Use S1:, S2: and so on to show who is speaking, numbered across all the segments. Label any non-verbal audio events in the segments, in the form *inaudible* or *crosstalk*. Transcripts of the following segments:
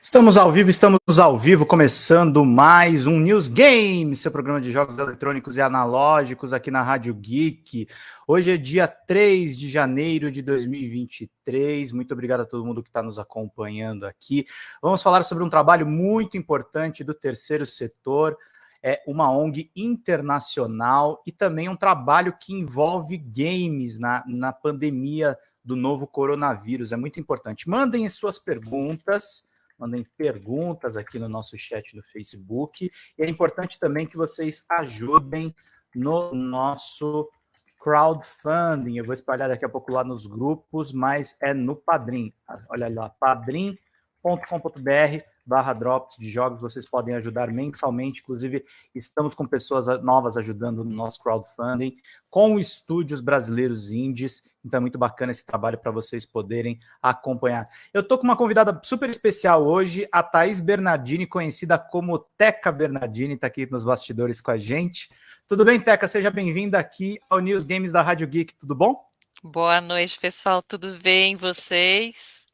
S1: Estamos ao vivo, estamos ao vivo, começando mais um News Game, seu programa de jogos eletrônicos e analógicos aqui na Rádio Geek. Hoje é dia 3 de janeiro de 2023. Muito obrigado a todo mundo que está nos acompanhando aqui. Vamos falar sobre um trabalho muito importante do terceiro setor, é uma ONG internacional e também um trabalho que envolve games na, na pandemia do novo coronavírus. É muito importante. Mandem suas perguntas mandem perguntas aqui no nosso chat do Facebook. E é importante também que vocês ajudem no nosso crowdfunding. Eu vou espalhar daqui a pouco lá nos grupos, mas é no Padrim. Olha lá, padrim.com.br barra drops de jogos, vocês podem ajudar mensalmente, inclusive estamos com pessoas novas ajudando no nosso crowdfunding, com estúdios brasileiros indies, então é muito bacana esse trabalho para vocês poderem acompanhar. Eu estou com uma convidada super especial hoje, a Thaís Bernardini, conhecida como Teca Bernardini, está aqui nos bastidores com a gente. Tudo bem, Teca? Seja bem-vinda aqui ao News Games da Rádio Geek, tudo bom?
S2: Boa noite, pessoal, tudo bem, vocês?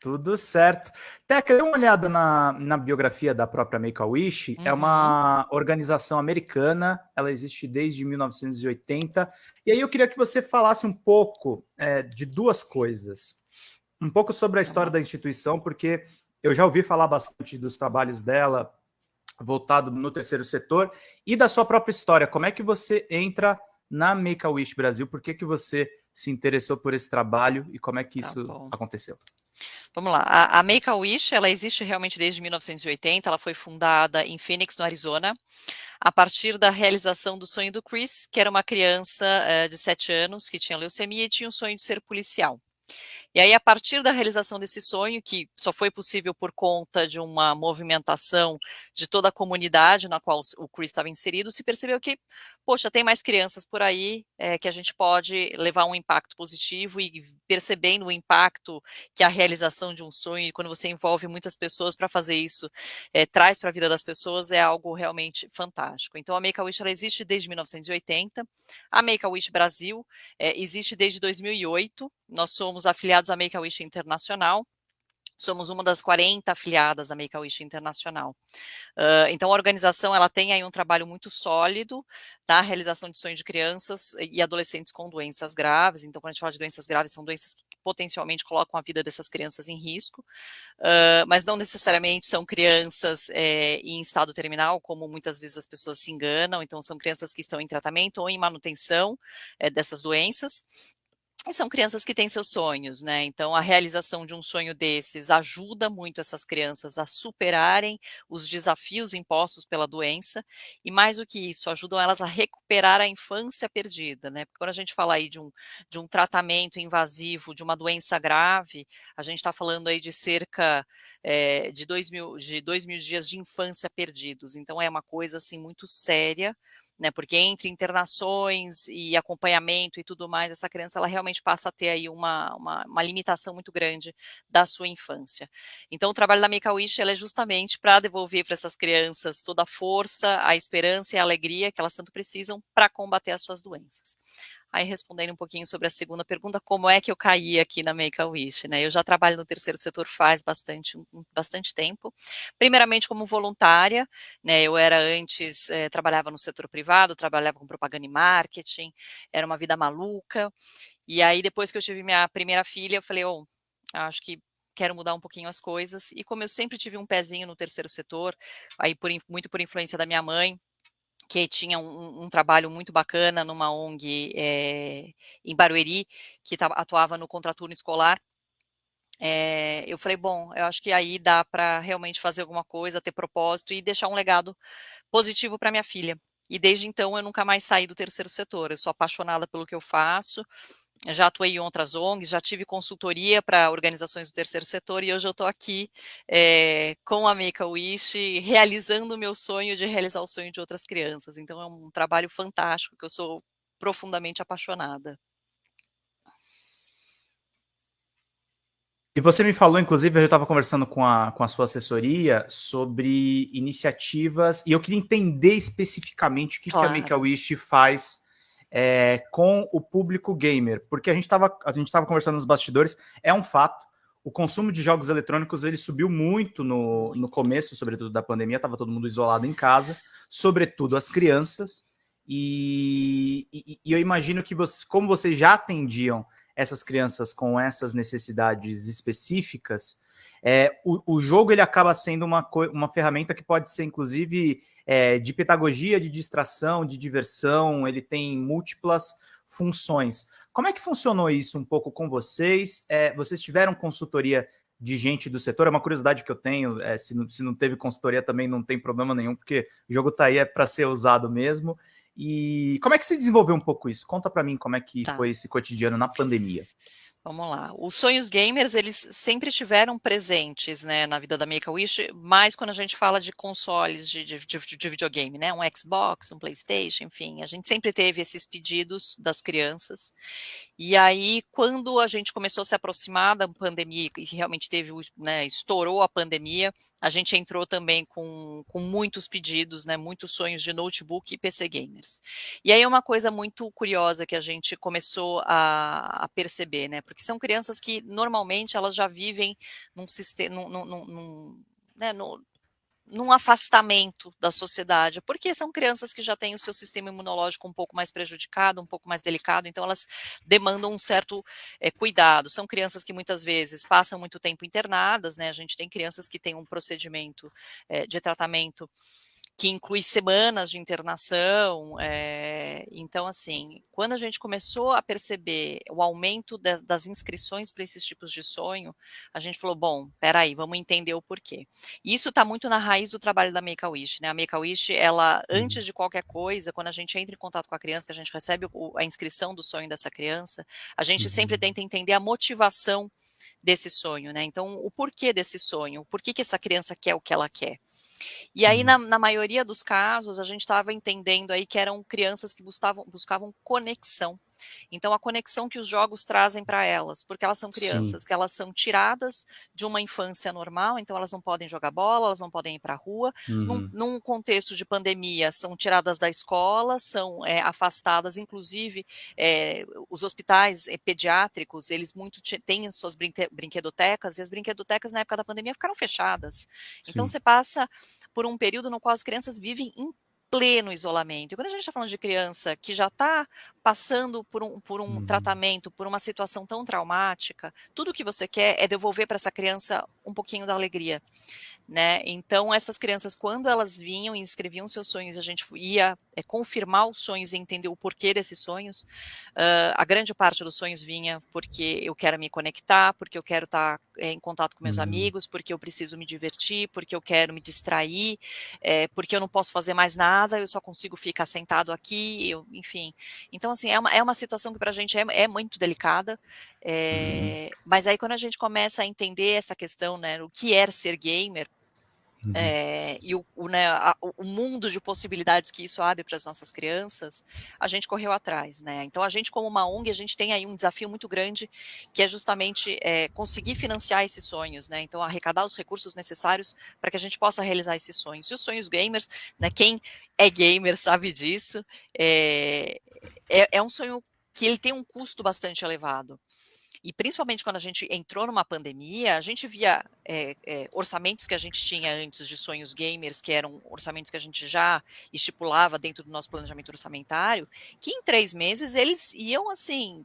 S1: Tudo certo. Teca, dê uma olhada na, na biografia da própria Make-A-Wish. Uhum. É uma uhum. organização americana, ela existe desde 1980. E aí eu queria que você falasse um pouco é, de duas coisas. Um pouco sobre a história da instituição, porque eu já ouvi falar bastante dos trabalhos dela voltado no terceiro setor e da sua própria história. Como é que você entra na Make-A-Wish Brasil? Por que, que você se interessou por esse trabalho e como é que tá isso bom. aconteceu?
S2: Vamos lá, a, a Make-A-Wish, ela existe realmente desde 1980, ela foi fundada em Phoenix, no Arizona, a partir da realização do sonho do Chris, que era uma criança uh, de 7 anos que tinha leucemia e tinha o sonho de ser policial. E aí, a partir da realização desse sonho, que só foi possível por conta de uma movimentação de toda a comunidade na qual o Chris estava inserido, se percebeu que, poxa, tem mais crianças por aí é, que a gente pode levar um impacto positivo e percebendo o impacto que a realização de um sonho, quando você envolve muitas pessoas para fazer isso, é, traz para a vida das pessoas, é algo realmente fantástico. Então, a Make-A-Wish existe desde 1980, a Make-A-Wish Brasil é, existe desde 2008, nós somos afiliados à Make-A-Wish Internacional, somos uma das 40 afiliadas à Make-A-Wish Internacional. Uh, então, a organização ela tem aí um trabalho muito sólido na tá? realização de sonhos de crianças e adolescentes com doenças graves. Então, quando a gente fala de doenças graves, são doenças que potencialmente colocam a vida dessas crianças em risco, uh, mas não necessariamente são crianças é, em estado terminal, como muitas vezes as pessoas se enganam. Então, são crianças que estão em tratamento ou em manutenção é, dessas doenças. E são crianças que têm seus sonhos, né? Então, a realização de um sonho desses ajuda muito essas crianças a superarem os desafios impostos pela doença, e mais do que isso, ajudam elas a recuperar a infância perdida, né? Porque quando a gente fala aí de um, de um tratamento invasivo, de uma doença grave, a gente está falando aí de cerca é, de, dois mil, de dois mil dias de infância perdidos. Então, é uma coisa, assim, muito séria, né? Porque entre internações e acompanhamento e tudo mais, essa criança ela realmente passa a ter aí uma, uma, uma limitação muito grande da sua infância. Então, o trabalho da Make-A-Wish é justamente para devolver para essas crianças toda a força, a esperança e a alegria que elas tanto precisam para combater as suas doenças. Aí, respondendo um pouquinho sobre a segunda pergunta, como é que eu caí aqui na Make-A-Wish, né? Eu já trabalho no terceiro setor faz bastante, bastante tempo. Primeiramente como voluntária, né? Eu era antes, eh, trabalhava no setor privado, trabalhava com propaganda e marketing, era uma vida maluca. E aí, depois que eu tive minha primeira filha, eu falei, oh, acho que quero mudar um pouquinho as coisas. E como eu sempre tive um pezinho no terceiro setor, aí por, muito por influência da minha mãe, que tinha um, um, trabalho muito bacana numa ONG é, em Barueri, que atuava no contraturno escolar. É, eu falei, bom, eu acho que aí dá para realmente fazer alguma coisa, ter propósito e deixar um legado positivo para minha filha. E desde então eu nunca mais saí do terceiro setor. Eu sou apaixonada pelo que eu faço já atuei em outras ONGs, já tive consultoria para organizações do terceiro setor e hoje eu estou aqui é, com a Make-A-Wish realizando o meu sonho de realizar o sonho de outras crianças. Então é um trabalho fantástico que eu sou profundamente apaixonada.
S1: E você me falou, inclusive, eu estava conversando com a, com a sua assessoria sobre iniciativas, e eu queria entender especificamente o que, claro. que a Make-A-Wish faz é, com o público gamer, porque a gente estava conversando nos bastidores, é um fato, o consumo de jogos eletrônicos ele subiu muito no, no começo, sobretudo da pandemia, estava todo mundo isolado em casa, sobretudo as crianças. E, e, e eu imagino que você, como vocês já atendiam essas crianças com essas necessidades específicas, é, o, o, jogo ele acaba sendo uma, uma ferramenta que pode ser, inclusive, é, de pedagogia, de distração, de diversão, ele tem múltiplas funções. Como é que funcionou isso um pouco com vocês? É, vocês tiveram consultoria de gente do setor? É uma curiosidade que eu tenho, é, se, não, se não teve consultoria também não tem problema nenhum, porque o jogo está aí é para ser usado mesmo. E como é que se desenvolveu um pouco isso? Conta para mim como é que tá. foi esse cotidiano na pandemia.
S2: Vamos lá. Os sonhos gamers, eles sempre estiveram presentes né, na vida da Make-A-Wish, mais quando a gente fala de consoles de, de, de, de, videogame, né? Um Xbox, um Playstation, enfim. A gente sempre teve esses pedidos das crianças. E aí, quando a gente começou a se aproximar da pandemia, e realmente teve, né, estourou a pandemia, a gente entrou também com, com muitos pedidos, né, muitos sonhos de notebook e PC gamers. E aí, uma coisa muito curiosa que a gente começou a, a perceber, né, porque que são crianças que normalmente elas já vivem num sistema, num, num, num, né, no, num afastamento da sociedade, porque são crianças que já têm o seu sistema imunológico um pouco mais prejudicado, um pouco mais delicado, então elas demandam um certo é, cuidado. São crianças que muitas vezes passam muito tempo internadas, né? A gente tem crianças que têm um procedimento é, de tratamento que inclui semanas de internação. É, então, assim, quando a gente começou a perceber o aumento de, das inscrições para esses tipos de sonho, a gente falou, bom, peraí, vamos entender o porquê. E isso está muito na raiz do trabalho da Make-A-Wish, né? A Make-A-Wish, ela, uhum. antes de qualquer coisa, quando a gente entra em contato com a criança, que a gente recebe o, a inscrição do sonho dessa criança, a gente uhum. sempre tenta entender a motivação desse sonho, né? Então, o porquê desse sonho, o porquê que essa criança quer o que ela quer. E aí, na, na maioria dos casos, a gente estava entendendo aí que eram crianças que buscavam, buscavam conexão então, a conexão que os jogos trazem para elas, porque elas são crianças, Sim. que elas são tiradas de uma infância normal, então elas não podem jogar bola, elas não podem ir para a rua. Uhum. Num, num, contexto de pandemia, são tiradas da escola, são é, afastadas, inclusive é, os hospitais é, pediátricos, eles muito têm suas brinque brinquedotecas, e as brinquedotecas na época da pandemia ficaram fechadas. Sim. Então, você passa por um período no qual as crianças vivem em pleno isolamento. E quando a gente está falando de criança que já está passando por um, por um uhum. tratamento, por uma situação tão traumática, tudo que você quer é devolver para essa criança um pouquinho da alegria né? Então, essas crianças, quando elas vinham e escreviam seus sonhos, a gente ia é, confirmar os sonhos e entender o porquê desses sonhos. Uh, a grande parte dos sonhos vinha porque eu quero me conectar, porque eu quero estar é, em contato com meus uhum. amigos, porque eu preciso me divertir, porque eu quero me distrair, é, porque eu não posso fazer mais nada, eu só consigo ficar sentado aqui, eu, enfim. Então, assim, é uma, é uma situação que para a gente é, é muito delicada, é. Mas aí quando a gente começa a entender essa questão, né, o que é ser gamer, Uhum. É, e o, o, né, a, o, mundo de possibilidades que isso abre para as nossas crianças, a gente correu atrás, né? Então a gente como uma ONG, a gente tem aí um desafio muito grande, que é justamente é, conseguir financiar esses sonhos, né? Então arrecadar os recursos necessários para que a gente possa realizar esses sonhos. E os sonhos gamers, né? Quem é gamer sabe disso, é, é, é um sonho que ele tem um custo bastante elevado. E principalmente quando a gente entrou numa pandemia, a gente via é, é, orçamentos que a gente tinha antes de sonhos gamers, que eram orçamentos que a gente já estipulava dentro do nosso planejamento orçamentário, que em três meses eles iam assim.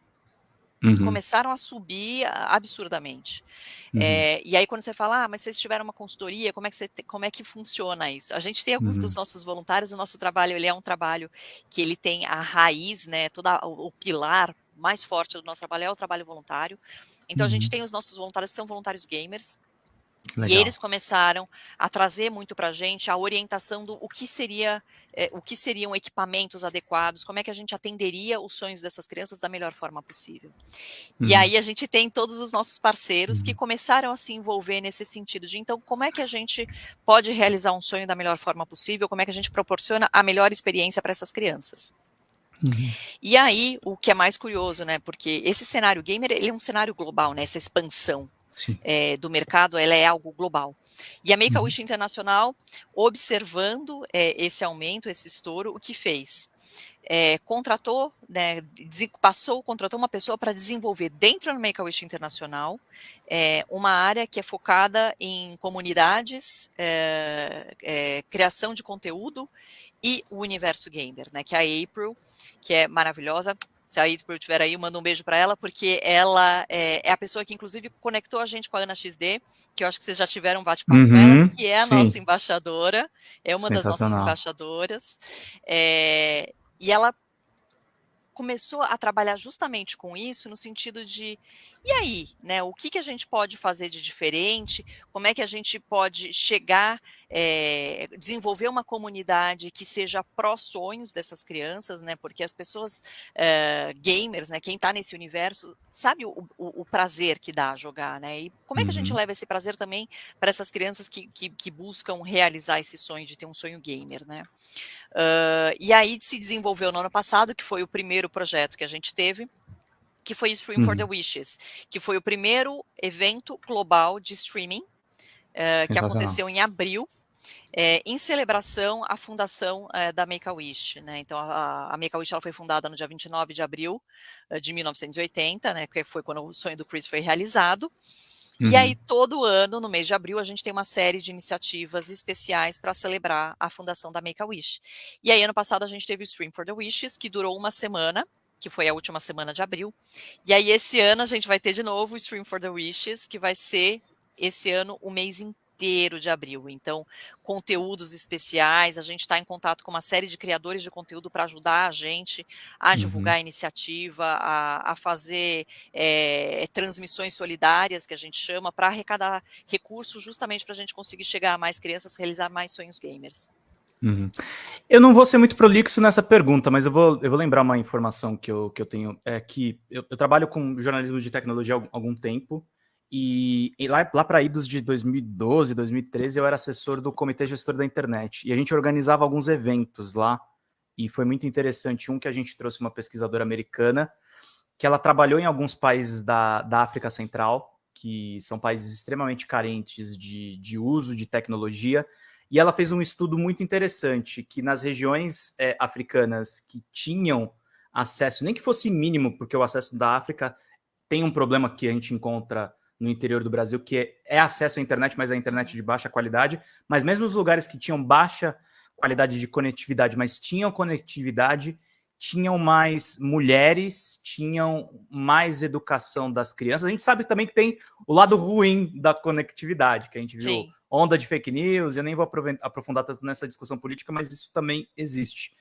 S2: Uhum. Começaram a subir absurdamente. Uhum. É, e aí, quando você fala, ah, mas vocês tiveram uma consultoria, como é que, você como é que funciona isso? A gente tem alguns uhum. dos nossos voluntários, o nosso trabalho ele é um trabalho que ele tem a raiz, né, todo o, o pilar mais forte do nosso trabalho é o trabalho voluntário. Então, uhum. a gente uhum. tem os nossos voluntários que são voluntários gamers. Legal. E eles começaram a trazer muito para a gente a orientação do o que seria, é, o que seriam equipamentos adequados, como é que a gente atenderia os sonhos dessas crianças da melhor forma possível. Uhum. E aí a gente tem todos os nossos parceiros uhum. que começaram a se envolver nesse sentido de então como é que a gente pode realizar um sonho da melhor forma possível, como é que a gente proporciona a melhor experiência para essas crianças. Uhum. E aí, o que é mais curioso, né? Porque esse cenário gamer, ele é um cenário global, né? Essa expansão é, do mercado, ela é algo global. E a Make-A-Wish uhum. Internacional, observando é, esse aumento, esse estouro, o que fez? é, contratou, né, passou, contratou uma pessoa para desenvolver dentro do Make-A-Wish Internacional é, uma área que é focada em comunidades, é, criação de conteúdo e o universo gamer, né, que é a April, que é maravilhosa, se a April estiver aí, manda um beijo para ela, porque ela é, é, a pessoa que, inclusive, conectou a gente com a Ana XD, que eu acho que vocês já tiveram um bate-papo uhum, com ela, que é a sim. nossa embaixadora, é uma das nossas embaixadoras. É, e ela começou a trabalhar justamente com isso, no sentido de, e aí, né, o que, que a gente pode fazer de diferente, como é que a gente pode chegar, é, desenvolver uma comunidade que seja pró-sonhos dessas crianças, né, porque as pessoas é, gamers, né, quem está nesse universo, sabe o, o, o, prazer que dá jogar, né, e como é que a gente uhum. leva esse prazer também para essas crianças que, que, que, buscam realizar esse sonho de ter um sonho gamer, né. Uh, e aí se desenvolveu no ano passado, que foi o primeiro projeto que a gente teve, que foi Stream uhum. for the uhum. Wishes, que foi o primeiro evento global de streaming, uh, que aconteceu em abril, é, em celebração à fundação é, da Make-A-Wish. Né? Então, a, a Make-A-Wish foi fundada no dia 29 de abril de 1980, né, que foi quando o sonho do Chris foi realizado. Uhum. E aí, todo ano, no mês de abril, a gente tem uma série de iniciativas especiais para celebrar a fundação da Make-A-Wish. E aí, ano passado, a gente teve o Stream for the Wishes, que durou uma semana, que foi a última semana de abril. E aí, esse ano, a gente vai ter de novo o Stream for the Wishes, que vai ser, esse ano, o mês inteiro de abril. Então, conteúdos especiais, a gente está em contato com uma série de criadores de conteúdo para ajudar a gente a uhum. divulgar a iniciativa, a, a fazer é, transmissões solidárias, que a gente chama, para arrecadar recursos justamente para a gente conseguir chegar a mais crianças, realizar mais sonhos gamers.
S1: Uhum. Eu não vou ser muito prolixo nessa pergunta, mas eu vou, eu vou lembrar uma informação que eu, que eu tenho, é que eu, eu trabalho com jornalismo de tecnologia há algum tempo, e, e, lá, lá para idos de 2012, 2013, eu era assessor do Comitê Gestor da Internet. E a gente organizava alguns eventos lá. E foi muito interessante. Um que a gente trouxe uma pesquisadora americana, que ela trabalhou em alguns países da, da África Central, que são países extremamente carentes de, de uso de tecnologia. E ela fez um estudo muito interessante, que nas regiões é, africanas que tinham acesso, nem que fosse mínimo, porque o acesso da África tem um problema que a gente encontra no interior do Brasil, que é, é acesso à internet, mas a internet de baixa qualidade. Mas mesmo os lugares que tinham baixa qualidade de conectividade, mas tinham conectividade, tinham mais mulheres, tinham mais educação das crianças. A gente sabe também que tem o lado ruim da conectividade, que a gente viu Sim. Onda de fake news, eu nem vou aprofundar tanto nessa discussão política, mas isso também existe.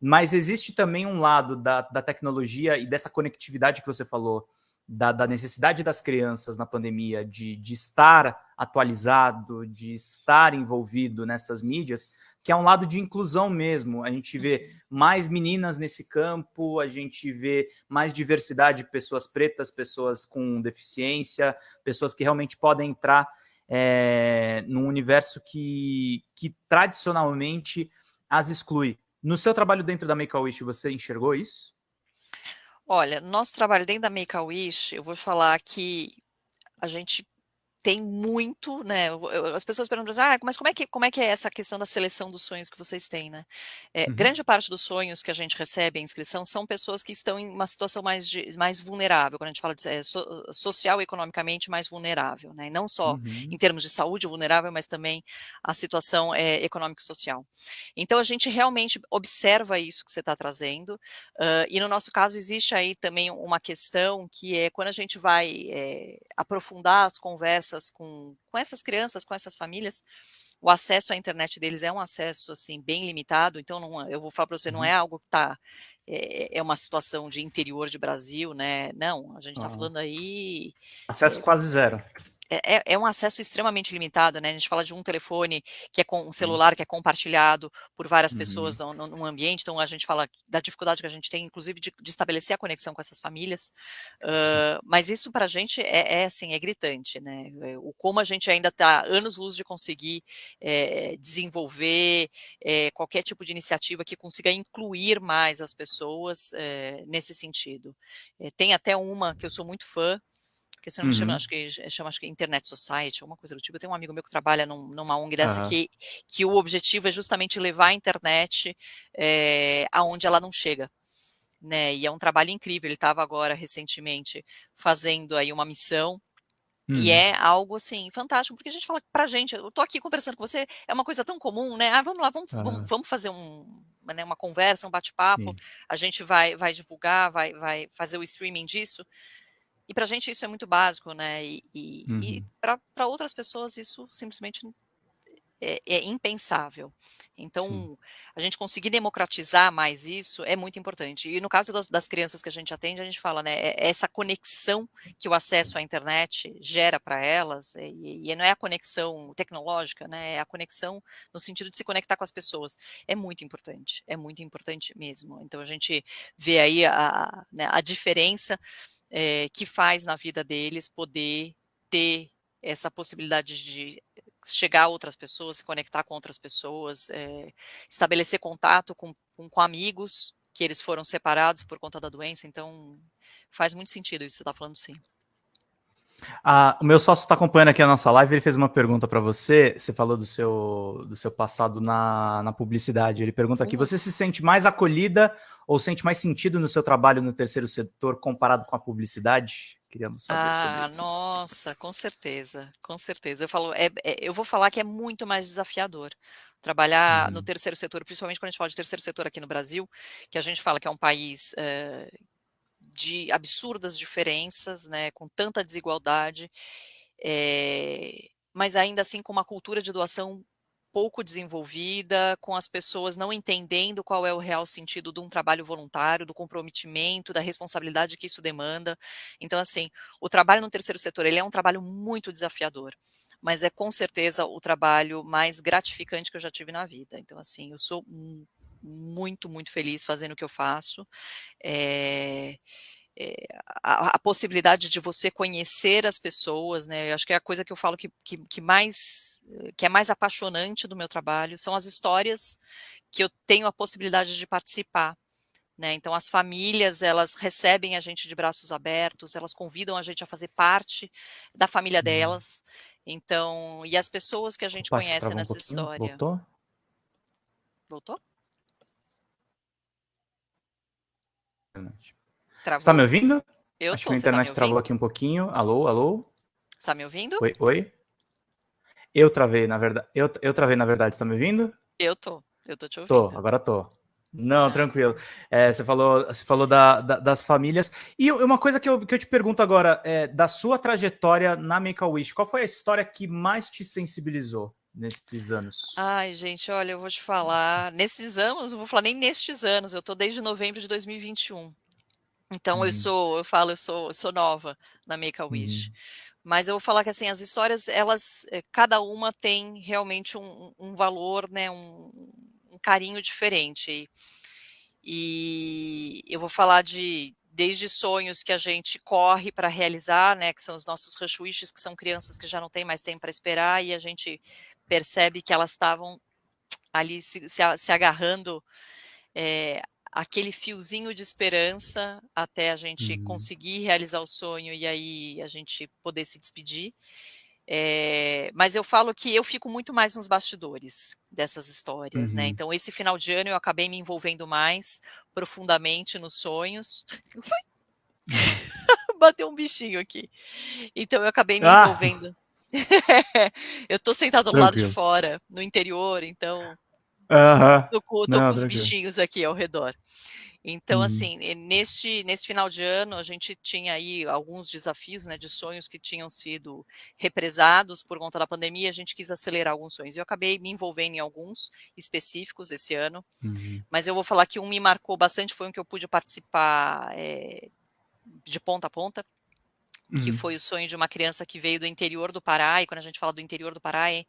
S1: Mas existe também um lado da, da tecnologia e dessa conectividade que você falou, da, da, necessidade das crianças na pandemia de, de estar atualizado, de estar envolvido nessas mídias, que é um lado de inclusão mesmo. A gente vê mais meninas nesse campo, a gente vê mais diversidade de pessoas pretas, pessoas com deficiência, pessoas que realmente podem entrar é, num universo que, que tradicionalmente as exclui. No seu trabalho dentro da Make-A-Wish, você enxergou isso?
S2: Olha, nosso trabalho dentro da Make-A-Wish, eu vou falar que a gente tem muito, né? As pessoas perguntam, ah, mas como é que como é que é essa questão da seleção dos sonhos que vocês têm, né? É, uhum. Grande parte dos sonhos que a gente recebe em inscrição são pessoas que estão em uma situação mais de, mais vulnerável, quando a gente fala de é, so, social e economicamente mais vulnerável, né? E não só uhum. em termos de saúde vulnerável, mas também a situação é, econômico-social. Então a gente realmente observa isso que você está trazendo uh, e no nosso caso existe aí também uma questão que é quando a gente vai é, aprofundar as conversas conversas com, com essas crianças, com essas famílias, o acesso à internet deles é um acesso assim bem limitado, então não, eu vou falar para você, não é uhum. algo que está é, é, uma situação de interior de Brasil, né? Não, a gente está falando aí.
S1: Acesso é, quase zero.
S2: É, é, é, um acesso extremamente limitado, né? A gente fala de um telefone que é com um celular que é compartilhado por várias uhum. pessoas no, no, no, ambiente, então a gente fala da dificuldade que a gente tem, inclusive, de, de estabelecer a conexão com essas famílias. Uh, mas isso para a gente é, é, assim, é gritante, né? É, o como a gente ainda está anos-luz de conseguir é, desenvolver é, qualquer tipo de iniciativa que consiga incluir mais as pessoas nesse sentido. tem até uma que eu sou muito fã, que se não me chama, acho que chama acho que Internet Society, alguma coisa do tipo. Eu tenho um amigo meu que trabalha num, numa ONG dessa uhum. que, que o objetivo é justamente levar a internet é, aonde ela não chega. Né, e é um trabalho incrível. Ele estava agora recentemente fazendo aí uma missão Hum. E é algo assim fantástico, porque a gente fala pra gente, eu tô aqui conversando com você, é uma coisa tão comum, né? Ah, vamos lá, vamos, uhum. vamos, vamos, fazer um, né, uma conversa, um bate-papo, a gente vai, vai divulgar, vai, vai fazer o streaming disso. E para a gente isso é muito básico, né? E, e, uhum. e para outras pessoas isso simplesmente é, é impensável. Então, Sim. a gente conseguir democratizar mais isso é muito importante. E no caso das, das, crianças que a gente atende, a gente fala, né? É essa conexão que o acesso à internet gera para elas, e, e, não é a conexão tecnológica, né? É a conexão no sentido de se conectar com as pessoas. É muito importante, é muito importante mesmo. Então, a gente vê aí a, né, a diferença é, que faz na vida deles poder ter essa possibilidade de chegar a outras pessoas, se conectar com outras pessoas, é, estabelecer contato com, com, com, amigos que eles foram separados por conta da doença, então faz muito sentido isso que você está falando sim.
S1: Ah, o meu sócio está acompanhando aqui a nossa live, ele fez uma pergunta para você, você falou do seu, do seu passado na, na publicidade, ele pergunta aqui, uhum. você se sente mais acolhida ou sente mais sentido no seu trabalho no terceiro setor comparado com a publicidade? Queríamos saber ah, sobre isso.
S2: Nossa, com certeza, com certeza. Eu falo, é, é, eu vou falar que é muito mais desafiador trabalhar no uhum. terceiro setor, principalmente quando a gente fala de terceiro setor aqui no Brasil, que a gente fala que é um país é, de absurdas diferenças, né, com tanta desigualdade, é, mas ainda assim com uma cultura de doação pouco desenvolvida, com as pessoas não entendendo qual é o real sentido de um trabalho voluntário, do comprometimento, da responsabilidade que isso demanda. Então, assim, o trabalho no terceiro setor, ele é um trabalho muito desafiador, mas é com certeza o trabalho mais gratificante que eu já tive na vida. Então, assim, eu sou muito, muito feliz fazendo o que eu faço. É, a, a, possibilidade de você conhecer as pessoas, né? Eu acho que é a coisa que eu falo que, que, que, mais que é mais apaixonante do meu trabalho são as histórias que eu tenho a possibilidade de participar. Né? Então, as famílias, elas recebem a gente de braços abertos, elas convidam a gente a fazer parte da família uhum. delas. Então, e as pessoas que a gente Opa, conhece nessa um história.
S1: Voltou?
S2: Voltou?
S1: Travou. Você tá me ouvindo?
S2: Eu
S1: Acho
S2: tô,
S1: que a internet tá travou aqui um pouquinho. Alô, alô?
S2: Está me ouvindo?
S1: Oi, oi. Eu travei, na verdade. Eu, eu travei, na verdade. Está me ouvindo?
S2: Eu tô. Eu tô te ouvindo.
S1: Tô, agora tô. Não, ah. tranquilo. É, você falou, você falou da, da, das famílias. E uma coisa que eu, que eu te pergunto agora, é, da sua trajetória na Make-A-Wish, qual foi a história que mais te sensibilizou nesses anos?
S2: Ai, gente, olha, eu vou te falar. Nesses anos, não vou falar nem nestes anos, eu tô desde novembro de 2021. Então, eu uhum. sou, eu falo, eu sou, eu sou nova na Make-A-Wish. Uhum. Mas eu vou falar que assim, as histórias, elas, eh, cada uma tem realmente um, um valor, né, um, um carinho diferente. E, e eu vou falar de desde sonhos que a gente corre para realizar, né, que são os nossos rush wishes, que são crianças que já não têm mais tempo para esperar e a gente percebe que elas estavam ali se, se, se agarrando é, aquele fiozinho de esperança até a gente uhum. conseguir realizar o sonho e aí a gente poder se despedir. É, mas eu falo que eu fico muito mais nos bastidores dessas histórias, né? uhum. né? Então, esse final de ano eu acabei me envolvendo mais profundamente nos sonhos. *laughs* *laughs* Bateu um bichinho aqui. Então, eu acabei me ah. envolvendo. *laughs* eu tô sentado do lado de fora, no interior, então Tô Não, com os bichinhos aqui ao redor. Então, uhum. assim, neste, nesse final de ano, a gente tinha aí alguns desafios, né, de sonhos que tinham sido represados por conta da pandemia, a gente quis acelerar alguns sonhos. Eu acabei me envolvendo em alguns específicos esse ano, uhum. mas eu vou falar que um me marcou bastante, foi um que eu pude participar é, de ponta a ponta, que uhum. foi o sonho de uma criança que veio do interior do Pará, e quando a gente fala do interior do Pará, é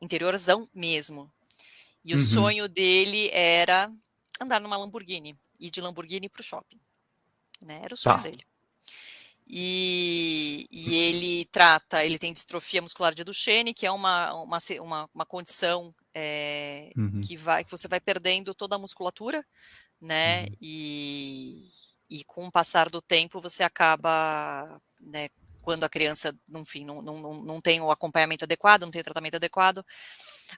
S2: interiorzão mesmo, e o uhum. sonho dele era andar numa Lamborghini, ir de Lamborghini para o shopping. Né? Era o sonho tá. dele. E, e, ele trata, ele tem distrofia muscular de Duchenne, que é uma, uma, uma, uma condição é, uhum. que, vai, que você vai perdendo toda a musculatura, né? Uhum. E, e com o passar do tempo você acaba né, quando a criança, enfim, não, não, não tem o acompanhamento adequado, não tem o tratamento adequado,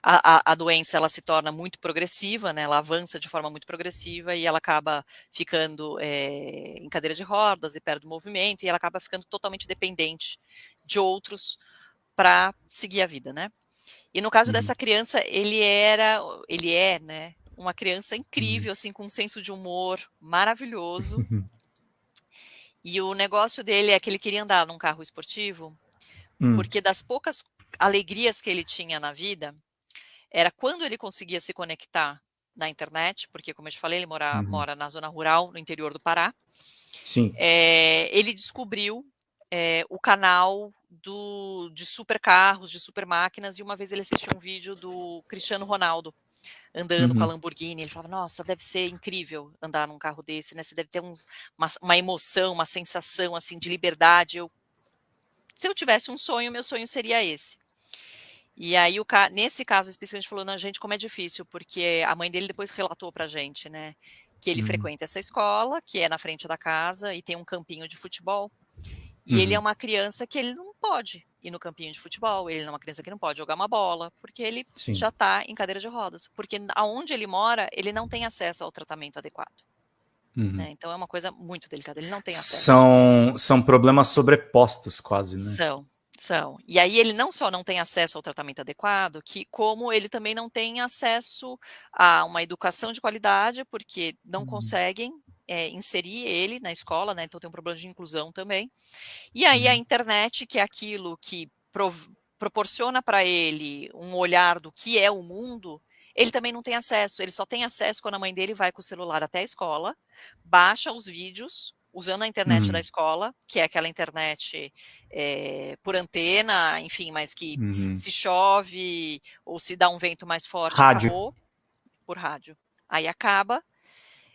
S2: a, a, a, doença ela se torna muito progressiva, né, ela avança de forma muito progressiva e ela acaba ficando é, em cadeira de rodas e perde o movimento e ela acaba ficando totalmente dependente de outros para seguir a vida, né? E no caso uhum. dessa criança, ele era, ele é, né, uma criança incrível, uhum. assim, com um senso de humor maravilhoso. *laughs* E o negócio dele é que ele queria andar num carro esportivo, hum. porque das poucas alegrias que ele tinha na vida, era quando ele conseguia se conectar na internet, porque, como eu te falei, ele mora, uhum. mora na zona rural, no interior do Pará.
S1: Sim.
S2: É, ele descobriu é, o canal do, de super carros, de super máquinas, e uma vez ele assistiu um vídeo do Cristiano Ronaldo andando uhum. com a uhum. Lamborghini. Ele falava, nossa, deve ser incrível andar num carro desse, né? Você deve ter um, uma, uma, emoção, uma sensação assim de liberdade. Eu, se eu tivesse um sonho, meu sonho seria esse. E aí, o, nesse caso especificamente, falou, não, gente, como é difícil, porque a mãe dele depois relatou pra gente, né? Que ele uhum. frequenta essa escola, que é na frente da casa, e tem um campinho de futebol. E uhum. ele é uhum. uma criança que ele não pode ir no campinho de futebol, ele é uma criança que não pode jogar uma bola, porque ele Sim. já está em cadeira de rodas. Porque aonde ele mora, ele não tem acesso ao tratamento adequado. Uhum. Né? Então é uma coisa muito delicada, ele não tem acesso.
S1: São, são problemas sobrepostos quase, né?
S2: São, são. E aí ele não só não tem acesso ao tratamento adequado, que como ele também não tem acesso a uma educação de qualidade, porque não uhum. conseguem é, inserir ele na escola, né? Então tem um problema de inclusão também. E aí a uhum. internet, que é aquilo que proporciona para ele um olhar do que é o mundo, ele também não tem acesso. Ele só tem acesso quando a mãe dele vai com o celular até a escola, baixa os vídeos usando a internet uhum. da escola, que é aquela internet é, por antena, enfim, mas que uhum. se chove ou se dá um vento mais forte,
S1: rádio. Acabou,
S2: por rádio. Aí acaba,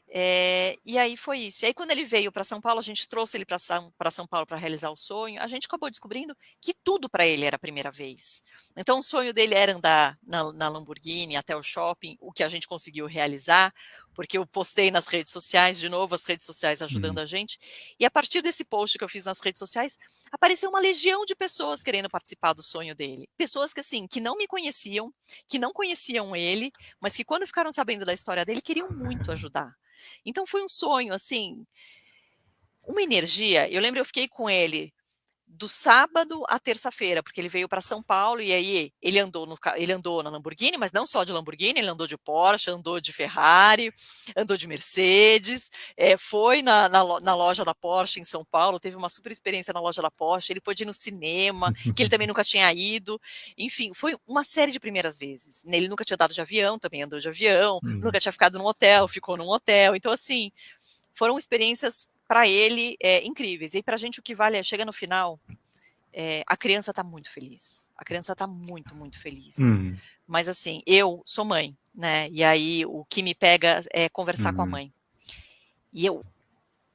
S2: é, e aí foi isso. E aí, quando ele veio para São Paulo, a gente trouxe ele para São, São Paulo para realizar o sonho. A gente acabou descobrindo que tudo para ele era a primeira vez. Então, o sonho dele era andar na, na Lamborghini até o shopping, o que a gente conseguiu realizar, porque eu postei nas redes sociais, de novo, as redes sociais ajudando uhum. a gente. E a partir desse post que eu fiz nas redes sociais, apareceu uma legião de pessoas querendo participar do sonho dele. Pessoas que, assim, que não me conheciam, que não conheciam ele, mas que quando ficaram sabendo da história dele, queriam muito ajudar. Então foi um sonho, assim, uma energia. Eu lembro, eu fiquei com ele do sábado à terça-feira, porque ele veio para São Paulo e aí ele andou, no, ele andou na Lamborghini, mas não só de Lamborghini, ele andou de Porsche, andou de Ferrari, andou de Mercedes, é, foi na, na, na, loja da Porsche em São Paulo, teve uma super experiência na loja da Porsche, ele pôde ir no cinema, que ele também *laughs* nunca tinha ido, enfim, foi uma série de primeiras vezes. Ele nunca tinha dado de avião, também andou de avião, uhum. nunca tinha ficado num hotel, ficou num hotel, então assim, foram experiências para ele é, incríveis. E para a gente o que vale é, chega no final, é, a criança está muito feliz. A criança está muito, muito feliz. Uhum. Mas assim, eu sou mãe, né? E aí o que me pega é conversar uhum. com a uhum. mãe. E eu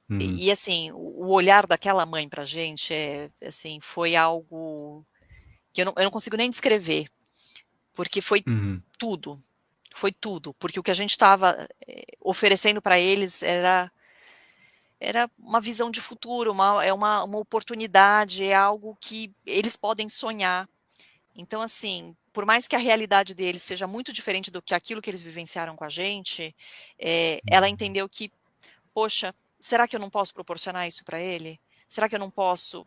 S2: uhum. e, e, assim, o olhar daquela mãe pra gente é assim, foi algo que eu não, eu não consigo nem descrever. Porque foi uhum. tudo. Foi tudo, porque o que a gente estava é, oferecendo para eles era era uma visão de futuro, uma, é uma, uma oportunidade, é algo que eles podem sonhar. Então, assim, por mais que a realidade deles seja muito diferente do que aquilo que eles vivenciaram com a gente, é, ela uhum. entendeu que, poxa, será que eu não posso proporcionar isso para ele? Será que eu não posso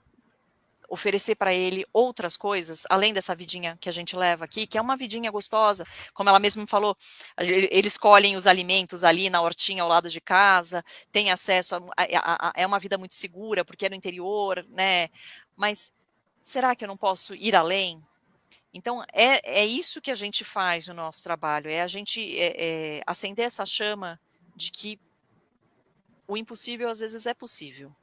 S2: oferecer para ele outras coisas, além dessa vidinha que a gente leva aqui, que é uma vidinha gostosa, como ela mesma falou, eles colhem os alimentos ali na hortinha ao lado de casa, tem acesso a, a, a, é uma vida muito segura, porque é no interior, né? Mas será que eu não posso ir além? Então, é, é isso que a gente faz no nosso trabalho, é a gente é, é, acender essa chama de que o impossível às vezes é possível,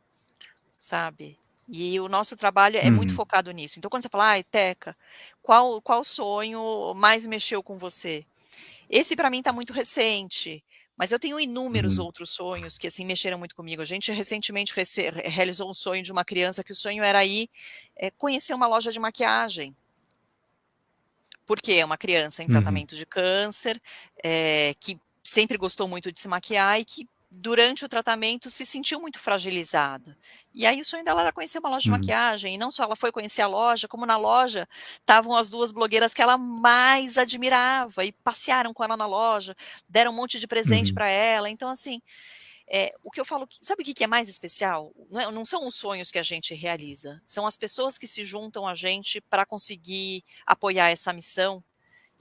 S2: sabe? E o nosso trabalho é uhum. muito focado nisso. Então, quando você fala, ai, Teca, qual, qual sonho mais mexeu com você? Esse, para mim, está muito recente. Mas eu tenho inúmeros uhum. outros sonhos que, assim, mexeram muito comigo. A gente recentemente realizou um sonho de uma criança que o sonho era ir é, conhecer uma loja de maquiagem. Porque é uma criança em uhum. tratamento de câncer, é, que sempre gostou muito de se maquiar e que durante o tratamento, se sentiu muito fragilizada. E aí o sonho dela era conhecer uma loja de
S1: Uhum.
S2: maquiagem, e não só ela foi conhecer a loja, como na loja estavam as 2 blogueiras que ela mais admirava, e passearam com ela na loja, deram um monte de presente
S1: Uhum.
S2: pra ela, então assim, eh, o que eu falo sabe o que é mais especial? Não é não são os sonhos que a gente realiza, são as pessoas que se juntam a gente pra conseguir apoiar essa missão,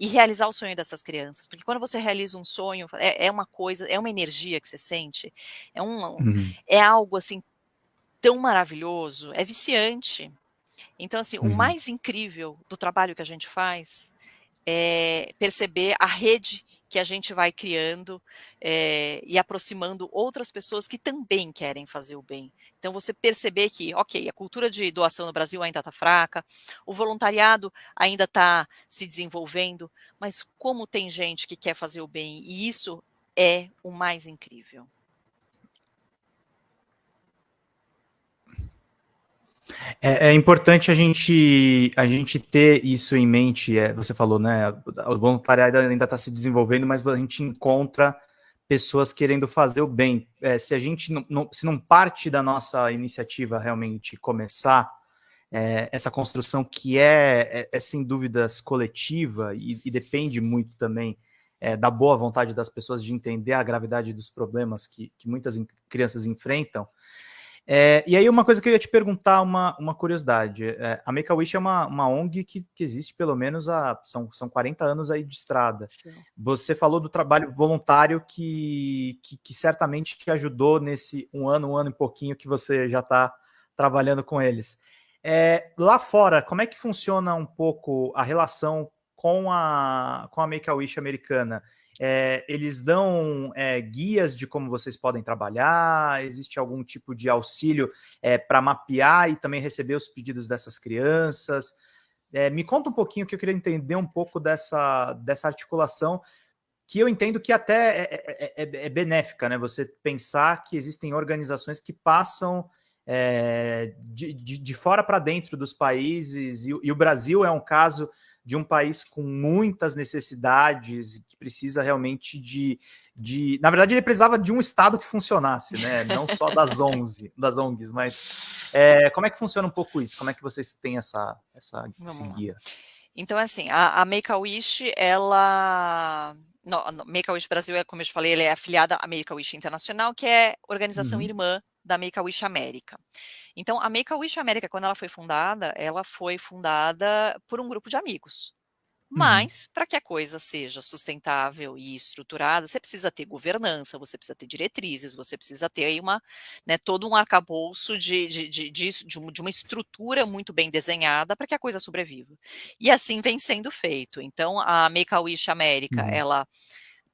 S2: e realizar o sonho dessas crianças, porque quando você realiza um sonho, é é uma coisa é uma energia que você sente, é um
S1: Uhum.
S2: é algo, assim, tão maravilhoso, é viciante. Então assim, o
S1: Uhum.
S2: mais incrível do trabalho que a gente faz, é perceber a rede que a gente vai criando, eh, e aproximando outras pessoas que também querem fazer o bem. Então você perceber que, ok, a cultura de doação no Brasil ainda tá fraca, o voluntariado ainda tá se desenvolvendo, mas como tem gente que quer fazer o bem, e isso é o mais incrível.
S1: É é importante a gente a gente ter isso em mente, eh, você falou, né, o voluntariado ainda tá se desenvolvendo, mas a gente encontra pessoas querendo fazer o bem. Eh, se a gente não não se não parte da nossa iniciativa realmente começar, eh, essa construção que é é é sem dúvidas coletiva e e depende muito também, eh, da boa vontade das pessoas de entender a gravidade dos problemas que que muitas crianças enfrentam. Eh, e aí uma coisa que eu ia te perguntar, uma uma curiosidade, eh, a Make-A-Wish é uma uma ONG que que existe pelo menos há são são 40 anos aí de estrada.
S2: Sim.
S1: Você falou do trabalho voluntário que que que certamente te ajudou nesse 1 ano, 1 ano e pouquinho que você já tá trabalhando com eles. Eh, lá fora, como é que funciona um pouco a relação com a com a Make-A-Wish americana? Eh, eles dão, eh, guias de como vocês podem trabalhar? Existe algum tipo de auxílio, eh, pra mapear e também receber os pedidos dessas crianças? Eh, me conta um pouquinho que eu queria entender um pouco dessa dessa articulação, que eu entendo que até é é é é benéfica, né, você pensar que existem organizações que passam, eh, de de de fora pra dentro dos países, e e o Brasil é um caso de um país com muitas necessidades que precisa realmente de de na verdade ele precisava de um estado que funcionasse, né, *laughs* não só das 11 das ONGs, mas, eh, *laughs* como é que funciona um pouco isso? Como é que vocês têm essa essa esse guia?
S2: Então assim, a a Make-A-Wish ela no no Make-A-Wish Brasil é como eu te falei, ele é afiliada à Make-A-Wish Internacional, que é organização
S1: Uhum.
S2: irmã da Make-A-Wish América. Então a Make-A-Wish América, quando ela foi fundada, ela foi fundada por um grupo de amigos.
S1: Uhum.
S2: Mas, pra que a coisa seja sustentável e estruturada, você precisa ter governança, você precisa ter diretrizes, você precisa ter aí uma né, todo um arcabouço de de de de um uma estrutura muito bem desenhada pra que a coisa sobreviva. E assim vem sendo feito. Então a Make-A-Wish América,
S1: Uhum.
S2: ela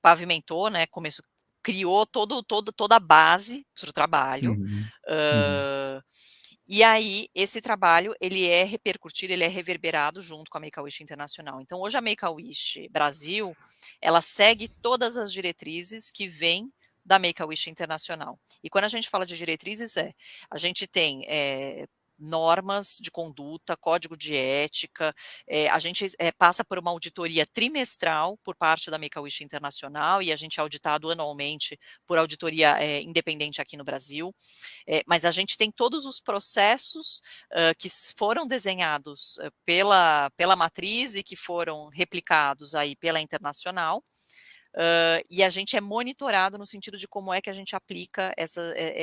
S2: pavimentou, né, começou criou todo todo toda a base para o trabalho,
S1: Uhum. Uhum.
S2: hã, e aí esse trabalho ele é repercutido, ele é reverberado junto com a Make-A-Wish Internacional. Então hoje a Make-A-Wish Brasil, ela segue todas as diretrizes que vêm da Make-A-Wish Internacional. E quando a gente fala de diretrizes é, a gente tem, eh, normas de conduta, código de ética, eh, a gente, eh, passa por uma auditoria trimestral por parte da Make-A-Wish Internacional e a gente é auditado anualmente por auditoria, eh, independente aqui no Brasil. Mas a gente tem todos os processos, hã, que foram desenhados pela pela matriz e que foram replicados aí pela internacional, hã, e a gente é monitorado no sentido de como é que a gente aplica essa eh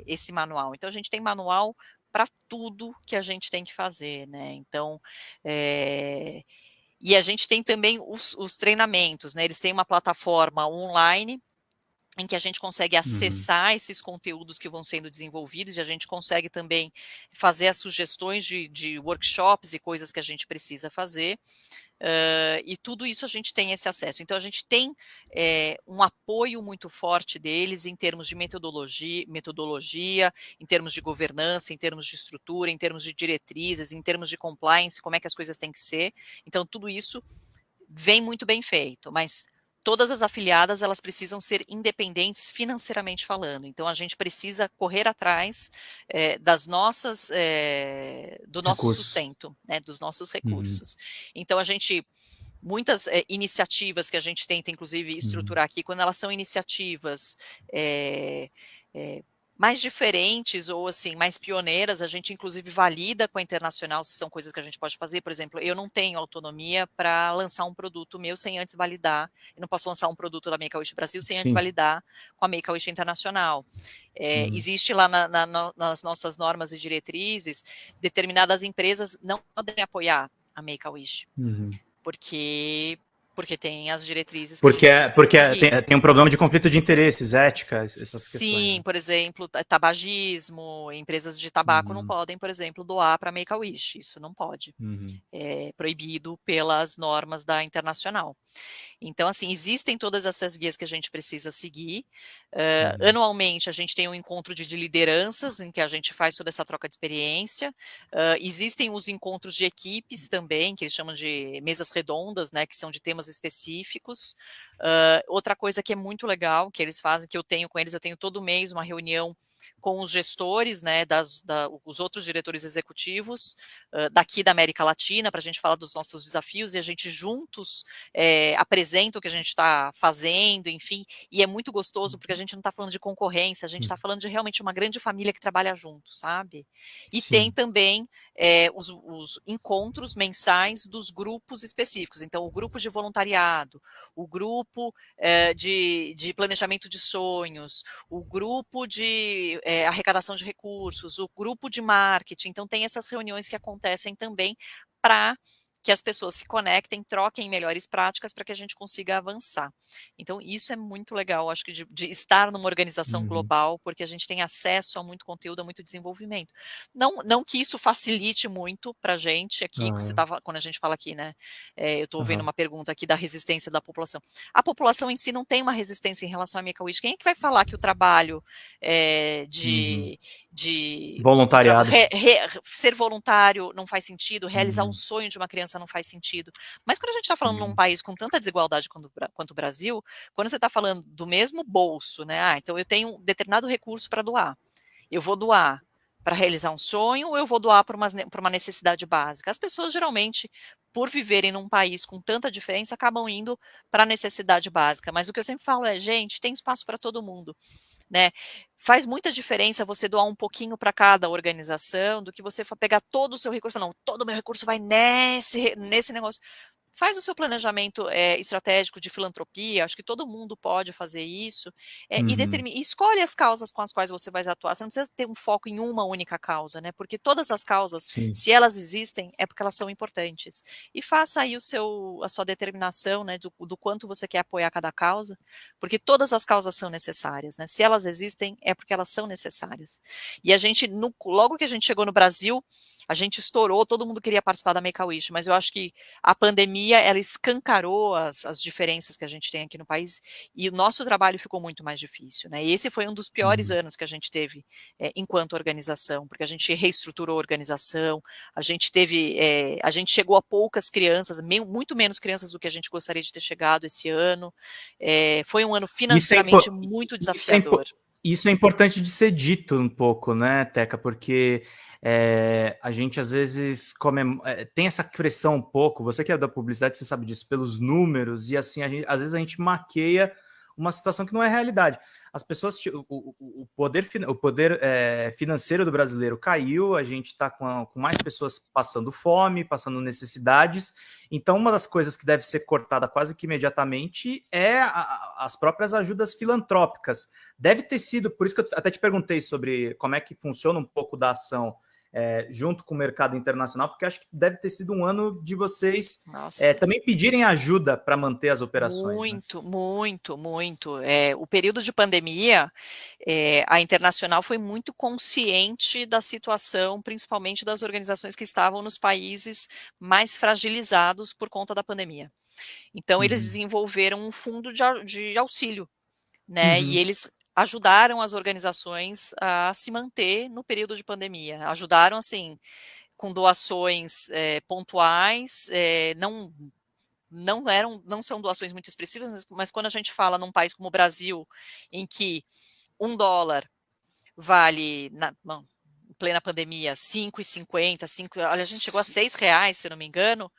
S2: eh, esse manual. Então a gente tem manual pra tudo que a gente tem que fazer, né, então, eh, e a gente tem também os os treinamentos, né, eles têm uma plataforma online, em que a gente consegue
S1: Uhum.
S2: acessar esses conteúdos que vão sendo desenvolvidos e a gente consegue também fazer as sugestões de de workshops e coisas que a gente precisa fazer, hã, e tudo isso a gente tem esse acesso. Então a gente tem, eh, um apoio muito forte deles em termos de metodologi metodologia, em termos de governança, em termos de estrutura, em termos de diretrizes, em termos de compliance, como é que as coisas têm que ser. Então tudo isso vem muito bem feito, mas todas as afiliadas, elas precisam ser independentes financeiramente falando, então a gente precisa correr atrás, eh, das nossas, eh, do nosso
S1: Recursos.
S2: sustento, né, dos nossos
S1: Uhum.
S2: recursos. Então a gente muitas é, iniciativas que a gente tenta, inclusive, estruturar uhum. aqui, quando elas são iniciativas é, é, mais diferentes ou assim mais pioneiras, a gente inclusive valida com a internacional se são coisas que a gente pode fazer. Por exemplo, eu não tenho autonomia para lançar um produto meu sem antes validar. Eu não posso lançar um produto da Make a Wish Brasil sem Sim. antes validar com a Make a Wish Internacional. É, hum. Existe lá na, na, nas nossas normas e diretrizes determinadas empresas não podem apoiar a Make a Wish. Uhum. Porque porque tem as diretrizes.
S1: Porque, é, porque é, tem, tem, um problema de conflito de interesses, ética, essas questões.
S2: Sim, né? por exemplo, tabagismo, empresas de tabaco uhum. não podem, por exemplo, doar para Make-A-Wish, isso não pode. Uhum. É proibido pelas normas da internacional. Então, assim, existem todas essas guias que a gente precisa seguir. Uh, uhum. Anualmente, a gente tem um encontro de, de, lideranças, em que a gente faz toda essa troca de experiência. Uh, existem os encontros de equipes também, que eles chamam de mesas redondas, né, que são de temas específicos. Uh, outra coisa que é muito legal, que eles fazem, que eu tenho com eles, eu tenho todo mês uma reunião com os gestores, né, das, da, os outros diretores executivos uh, daqui da América Latina, para a gente falar dos nossos desafios e a gente juntos é, apresenta o que a gente está fazendo, enfim, e é muito gostoso porque a gente não está falando de concorrência, a gente está falando de realmente uma grande família que trabalha junto, sabe? E Sim. tem também é, os, os encontros mensais dos grupos específicos, então o grupo de voluntariado, o grupo é, de, de planejamento de sonhos, o grupo de é, arrecadação de recursos, o grupo de marketing. Então, tem essas reuniões que acontecem também para que as pessoas se conectem, troquem melhores práticas para que a gente consiga avançar. Então, isso é muito legal, acho que de, de estar numa organização uhum. global, porque a gente tem acesso a muito conteúdo, a muito desenvolvimento. Não, não que isso facilite muito para a gente aqui, uhum. você tava, quando a gente fala aqui, né? É, eu estou vendo uhum. uma pergunta aqui da resistência da população. A população em si não tem uma resistência em relação à Make-A-Wish. Quem é que vai falar que o trabalho é, de, de
S1: voluntariado,
S2: re, re, ser voluntário não faz sentido, realizar um uhum. sonho de uma criança não faz sentido. Mas quando a gente está falando uhum. num país com tanta desigualdade quanto, quanto o Brasil, quando você está falando do mesmo bolso, né? Ah, então eu tenho um determinado recurso para doar. Eu vou doar para realizar um sonho ou eu vou doar para uma, uma necessidade básica? As pessoas geralmente, por viverem num país com tanta diferença, acabam indo para a necessidade básica. Mas o que eu sempre falo é, gente, tem espaço para todo mundo, né? Faz muita diferença você doar um pouquinho para cada organização do que você pegar todo o seu recurso, não, todo o meu recurso vai nesse, nesse negócio faz o seu planejamento é, estratégico de filantropia, acho que todo mundo pode fazer isso, é, uhum. e determina, escolhe as causas com as quais você vai atuar. Você não precisa ter um foco em uma única causa, né? Porque todas as causas, Sim. se elas existem, é porque elas são importantes. E faça aí o seu, a sua determinação, né, do, do quanto você quer apoiar cada causa, porque todas as causas são necessárias, né? Se elas existem, é porque elas são necessárias. E a gente, no, logo que a gente chegou no Brasil, a gente estourou, todo mundo queria participar da Make-A-Wish, mas eu acho que a pandemia pandemia, ela escancarou as, as diferenças que a gente tem aqui no país e o nosso trabalho ficou muito mais difícil, né? E esse foi um dos piores uhum. anos que a gente teve é, enquanto organização, porque a gente reestruturou a organização, a gente teve, é, a gente chegou a poucas crianças, me, muito menos crianças do que a gente gostaria de ter chegado esse ano. É, foi um ano financeiramente é muito desafiador.
S1: Isso é, isso é importante de ser dito um pouco, né, Teca? Porque é, a gente às vezes come, é, tem essa pressão um pouco, você que é da publicidade, você sabe disso, pelos números, e assim, gente, às vezes a gente maqueia uma situação que não é realidade. As pessoas, o, o, poder, o poder é, financeiro do brasileiro caiu, a gente está com, com, mais pessoas passando fome, passando necessidades. Então, uma das coisas que deve ser cortada quase que imediatamente é a, as próprias ajudas filantrópicas. Deve ter sido, por isso que eu até te perguntei sobre como é que funciona um pouco da ação é, junto com o mercado internacional, porque acho que deve ter sido um ano de vocês é, também pedirem ajuda para manter as operações.
S2: Muito,
S1: né?
S2: muito, muito. É, o período de pandemia, é, a internacional foi muito consciente da situação, principalmente das organizações que estavam nos países mais fragilizados por conta da pandemia. Então, uhum. eles desenvolveram um fundo de, de auxílio, né? Uhum. E eles ajudaram as organizações a se manter no período de pandemia. Ajudaram, assim, com doações é, pontuais, é, não não eram, não são doações muito expressivas, mas, mas, quando a gente fala num país como o Brasil, em que um dólar vale, na, bom, em plena pandemia, 5,50, 5, olha, a gente chegou a 6 reais, se não me engano,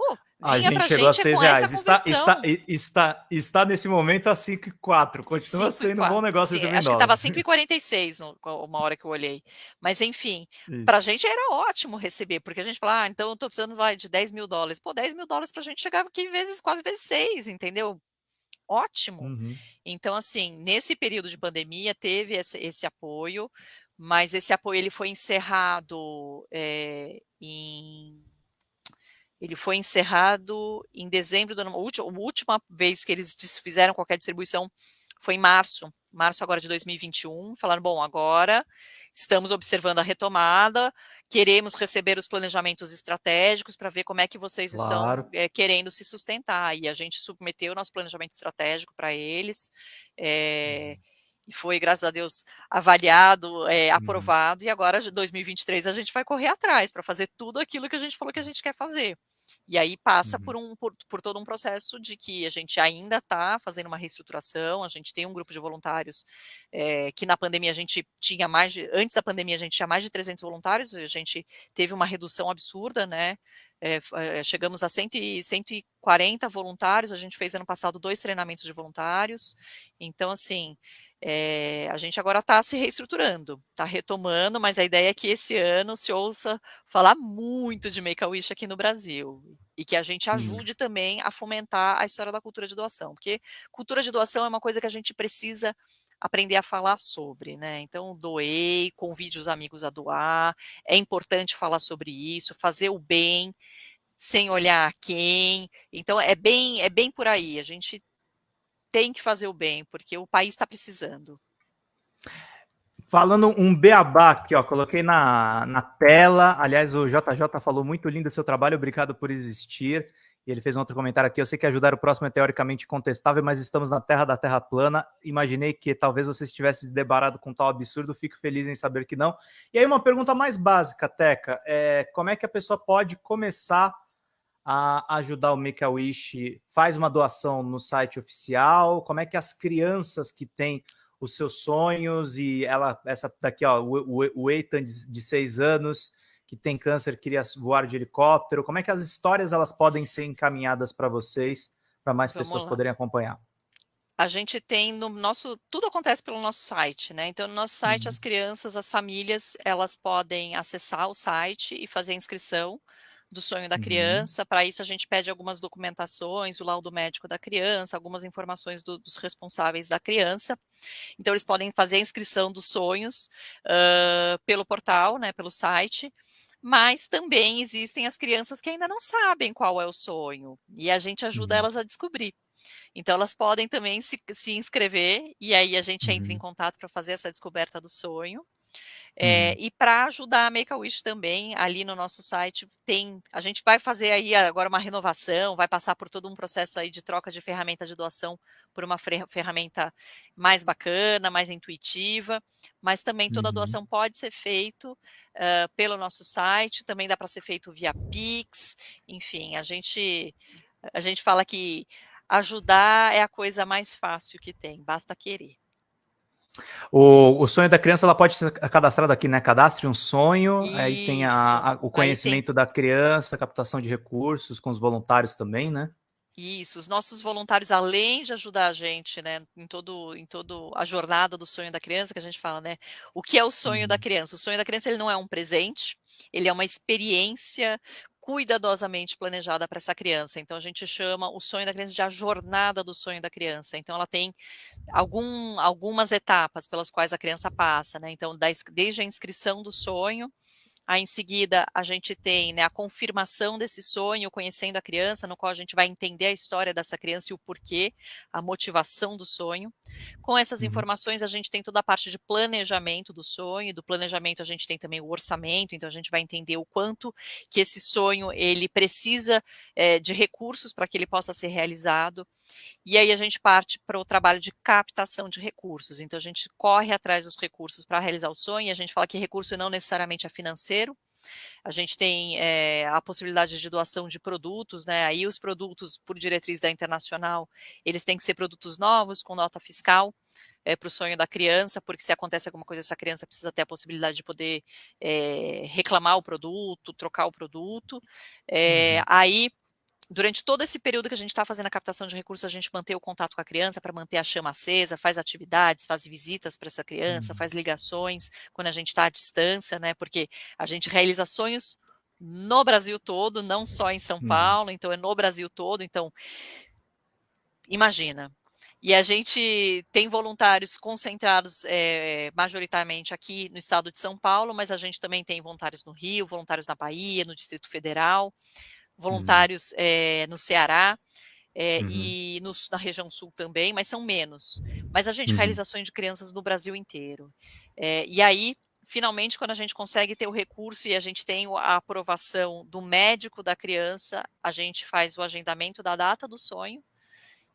S2: Pô,
S1: a gente chegou a 6 reais. Está, está, está, está nesse momento a 5,4. Continua 5, sendo um bom negócio
S2: Sim, Acho que estava 5,46 uma hora que eu olhei. Mas, enfim, para a gente era ótimo receber, porque a gente fala, ah, então eu estou precisando vai, de 10 mil dólares. Pô, 10 mil dólares para a gente chegava aqui vezes, quase vezes 6, entendeu? Ótimo. Uhum. Então, assim, nesse período de pandemia, teve esse, esse apoio, mas esse apoio ele foi encerrado é, em ele foi encerrado em dezembro do ano. A última vez que eles fizeram qualquer distribuição foi em março, março agora de 2021. Falaram: bom, agora estamos observando a retomada, queremos receber os planejamentos estratégicos para ver como é que vocês claro. estão é, querendo se sustentar. E a gente submeteu o nosso planejamento estratégico para eles. É, e foi, graças a Deus, avaliado, é, aprovado, uhum. e agora, de 2023, a gente vai correr atrás para fazer tudo aquilo que a gente falou que a gente quer fazer. E aí passa uhum. por, um, por, por, todo um processo de que a gente ainda está fazendo uma reestruturação, a gente tem um grupo de voluntários é, que na pandemia a gente tinha mais de, antes da pandemia a gente tinha mais de 300 voluntários, a gente teve uma redução absurda, né, é, chegamos a 100, 140 voluntários, a gente fez ano passado dois treinamentos de voluntários, então assim, é, a gente agora está se reestruturando, está retomando, mas a ideia é que esse ano se ouça falar muito de Make-A-Wish aqui no Brasil e que a gente hum. ajude hum. também a fomentar a história da cultura de doação, porque cultura de doação é uma coisa que a gente precisa aprender a falar sobre, né? Então, doei, convide os amigos a doar, é importante falar sobre isso, fazer o bem sem olhar quem. Então, é bem, é bem por aí. A gente tem que fazer o bem, porque o país está precisando.
S1: Falando um beabá aqui, ó, coloquei na, na tela. Aliás, o JJ falou muito lindo o seu trabalho, obrigado por existir. E ele fez um outro comentário aqui. Eu sei que ajudar o próximo é teoricamente contestável, mas estamos na terra da terra plana. Imaginei que talvez você estivesse debarado com tal absurdo. Fico feliz em saber que não. E aí, uma pergunta mais básica, Teca: é, como é que a pessoa pode começar a ajudar o Make-A-Wish, faz uma doação no site oficial? Como é que as crianças que têm os seus sonhos e ela, essa daqui, ó, o, o, o Ethan de, de seis anos, que tem câncer, queria voar de helicóptero, como é que as histórias elas podem ser encaminhadas para vocês, para mais Vamos pessoas lá. poderem acompanhar?
S2: A gente tem no nosso, tudo acontece pelo nosso site, né? Então, no nosso site, uhum. as crianças, as famílias, elas podem acessar o site e fazer a inscrição do sonho da uhum. criança. Para isso, a gente pede algumas documentações, o laudo médico da criança, algumas informações do, dos responsáveis da criança. Então, eles podem fazer a inscrição dos sonhos uh, pelo portal, né, pelo site. Mas também existem as crianças que ainda não sabem qual é o sonho, e a gente ajuda uhum. elas a descobrir. Então, elas podem também se, se inscrever, e aí a gente uhum. entra em uhum. contato para fazer essa descoberta do sonho. É, uhum. E para ajudar a Make-A-Wish também, ali no nosso site tem, a gente vai fazer aí agora uma renovação, vai passar por todo um processo aí de troca de ferramenta de doação por uma ferramenta mais bacana, mais intuitiva, mas também toda a uhum. doação pode ser feito uh, pelo nosso site, também dá para ser feito via Pix, enfim, a gente a gente fala que ajudar é a coisa mais fácil que tem, basta querer.
S1: O, o sonho da criança ela pode ser cadastrada aqui, né? Cadastre um sonho, Isso. aí tem a, a, o conhecimento tem... da criança, captação de recursos com os voluntários também, né?
S2: Isso, os nossos voluntários, além de ajudar a gente, né, em todo, em todo a jornada do sonho da criança, que a gente fala, né, o que é o sonho uhum. da criança? O sonho da criança ele não é um presente, ele é uma experiência cuidadosamente planejada para essa criança. Então a gente chama o sonho da criança de a jornada do sonho da criança. Então ela tem algum, algumas etapas pelas quais a criança passa, né? Então desde a inscrição do sonho Aí, em seguida, a gente tem né, a confirmação desse sonho, conhecendo a criança, no qual a gente vai entender a história dessa criança e o porquê, a motivação do sonho. Com essas uhum. informações, a gente tem toda a parte de planejamento do sonho. Do planejamento, a gente tem também o orçamento, então a gente vai entender o quanto que esse sonho ele precisa é, de recursos para que ele possa ser realizado. E aí a gente parte para o trabalho de captação de recursos. Então a gente corre atrás dos recursos para realizar o sonho. E a gente fala que recurso não necessariamente é financeiro. A gente tem é, a possibilidade de doação de produtos, né? Aí os produtos, por diretriz da internacional, eles têm que ser produtos novos, com nota fiscal. É, para o sonho da criança, porque se acontece alguma coisa, essa criança precisa ter a possibilidade de poder é, reclamar o produto, trocar o produto. É, uhum. Aí durante todo esse período que a gente está fazendo a captação de recursos, a gente mantém o contato com a criança para manter a chama acesa, faz atividades, faz visitas para essa criança, uhum. faz ligações quando a gente está à distância, né? Porque a gente realiza sonhos no Brasil todo, não só em São uhum. Paulo, então é no Brasil todo. Então, imagina. E a gente tem voluntários concentrados é, majoritariamente aqui no estado de São Paulo, mas a gente também tem voluntários no Rio, voluntários na Bahia, no Distrito Federal voluntários uhum. é, no Ceará é, uhum. e no, na região sul também, mas são menos. Mas a gente uhum. realiza ações de crianças no Brasil inteiro. É, e aí, finalmente, quando a gente consegue ter o recurso e a gente tem a aprovação do médico da criança, a gente faz o agendamento da data do sonho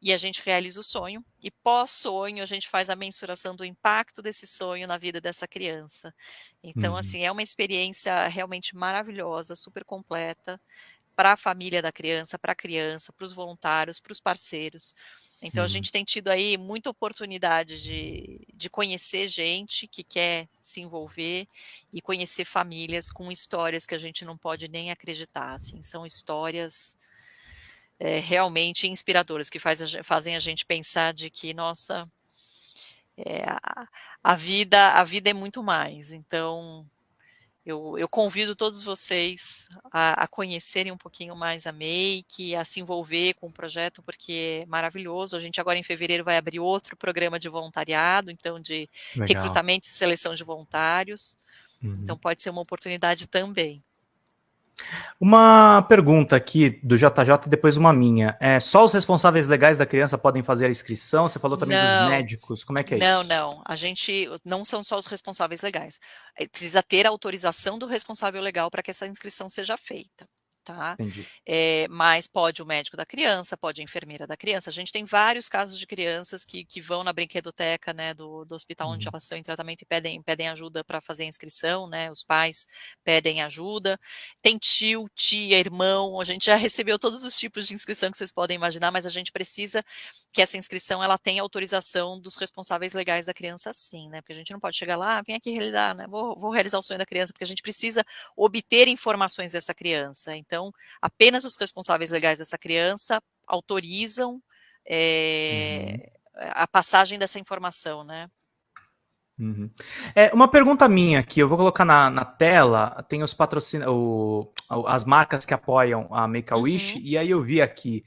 S2: e a gente realiza o sonho. E pós-sonho, a gente faz a mensuração do impacto desse sonho na vida dessa criança. Então, uhum. assim, é uma experiência realmente maravilhosa, super completa para a família da criança, para a criança, para os voluntários, para os parceiros. Então, a gente tem tido aí muita oportunidade de, de conhecer gente que quer se envolver e conhecer famílias com histórias que a gente não pode nem acreditar. Assim, são histórias é, realmente inspiradoras, que faz, fazem a gente pensar de que, nossa, é, a, a, vida, a vida é muito mais. Então, eu, eu, convido todos vocês a, a, conhecerem um pouquinho mais a Make, a se envolver com o projeto, porque é maravilhoso. A gente agora em fevereiro vai abrir outro programa de voluntariado, então de Legal. recrutamento e seleção de voluntários. Uhum. Então pode ser uma oportunidade também.
S1: Uma pergunta aqui do JJ e depois uma minha. É, só os responsáveis legais da criança podem fazer a inscrição? Você falou também não, dos médicos. Como é que é
S2: não,
S1: isso?
S2: Não, não. A gente não são só os responsáveis legais. É, precisa ter a autorização do responsável legal para que essa inscrição seja feita tá? É, mas pode o médico da criança, pode a enfermeira da criança. A gente tem vários casos de crianças que, que vão na brinquedoteca, né, do, do hospital uhum. onde elas estão em tratamento e pedem, pedem ajuda para fazer a inscrição, né? Os pais pedem ajuda. Tem tio, tia, irmão. A gente já *laughs* recebeu todos os tipos de inscrição que vocês podem imaginar, mas a gente precisa que essa inscrição ela tenha autorização dos responsáveis legais da criança, sim, né? Porque a gente não pode chegar lá, ah, vem aqui realizar, né? Vou, vou realizar o sonho da criança, porque a gente precisa obter informações dessa criança. Então então, apenas os responsáveis legais dessa criança autorizam é, uhum. a passagem dessa informação, né?
S1: Uhum. É, uma pergunta minha aqui, eu vou colocar na, na tela, tem os patrocínios, as marcas que apoiam a Make-A-Wish, uhum. e aí eu vi aqui,